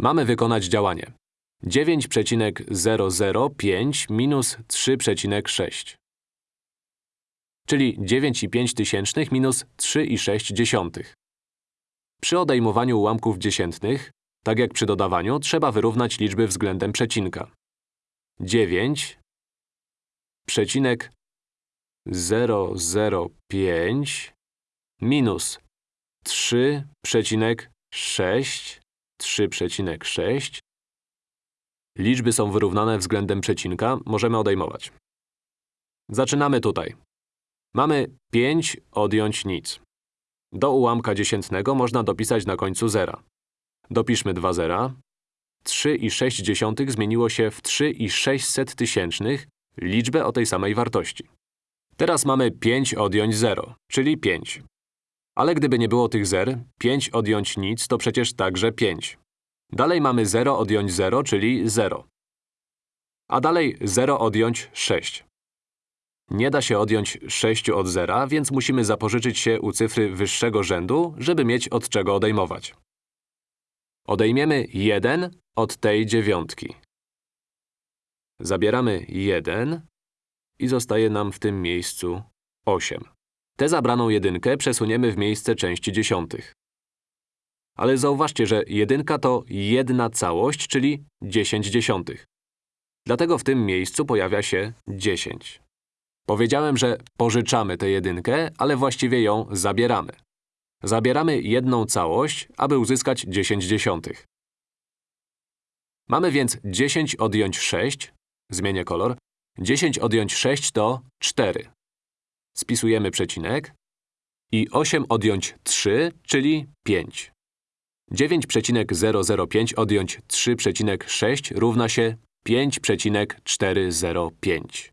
Mamy wykonać działanie. 9,005 minus 3,6. Czyli 9,5 tysięcznych minus 3,6 dziesiątych. Przy odejmowaniu ułamków dziesiętnych, tak jak przy dodawaniu, trzeba wyrównać liczby względem przecinka. 9 przecinek 005 minus 3,6 3,6 Liczby są wyrównane względem przecinka, możemy odejmować. Zaczynamy tutaj. Mamy 5 odjąć nic. Do ułamka dziesiętnego można dopisać na końcu zera. Dopiszmy dwa zera. 3,6 zmieniło się w 3,600 tysięcznych, liczbę o tej samej wartości. Teraz mamy 5 odjąć 0, czyli 5. Ale gdyby nie było tych zer, 5 odjąć nic to przecież także 5. Dalej mamy 0 odjąć 0, czyli 0. A dalej 0 odjąć 6. Nie da się odjąć 6 od zera, więc musimy zapożyczyć się u cyfry wyższego rzędu, żeby mieć od czego odejmować. Odejmiemy 1 od tej dziewiątki. Zabieramy 1 i zostaje nam w tym miejscu 8. Tę zabraną jedynkę przesuniemy w miejsce części dziesiątych. Ale zauważcie, że jedynka to jedna całość, czyli 10 dziesiątych. Dlatego w tym miejscu pojawia się 10. Powiedziałem, że pożyczamy tę jedynkę, ale właściwie ją zabieramy. Zabieramy jedną całość, aby uzyskać 10 dziesiątych. Mamy więc 10 odjąć 6, zmienię kolor, 10 odjąć 6 to 4. Spisujemy przecinek i 8 odjąć 3, czyli 5. 9,005 odjąć 3,6 równa się 5,405.